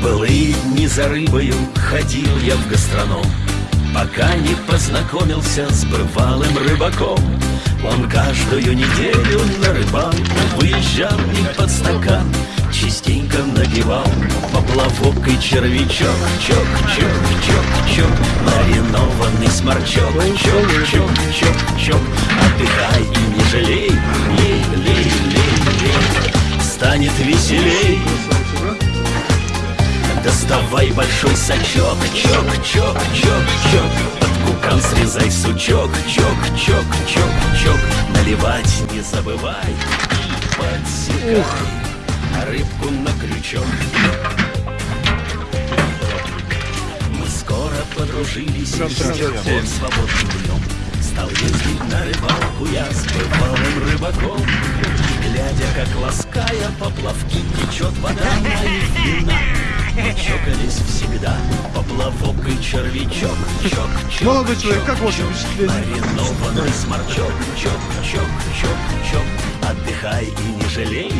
дни за рыбою ходил я в гастроном. Пока не познакомился с бывалым рыбаком. Он каждую неделю на рыбалку выезжал и под стакан Частенько набивал поплавок и червячок Чок, чок, чок, чок, маринованный сморчок. Чок, чок, чок, чок, отдыхай Доставай большой сачок, чок, чок, чок, чок. Под кукан срезай сучок, чок, чок, чок, чок. Наливать не забывай. И подсекай Рыбку на крючок. Мы скоро подружились и с свободным днем Стал ездить на рыбалку я с бывалым рыбаком. Глядя, как лаская поплавки течет вода моих вина и червячок Чок, чок, Молодой человек, как ваше впечатление? Маринованный сморчок Чок, чок, чок, чок Отдыхай и не жалей